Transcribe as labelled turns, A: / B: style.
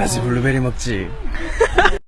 A: 같이 블루베리 먹지.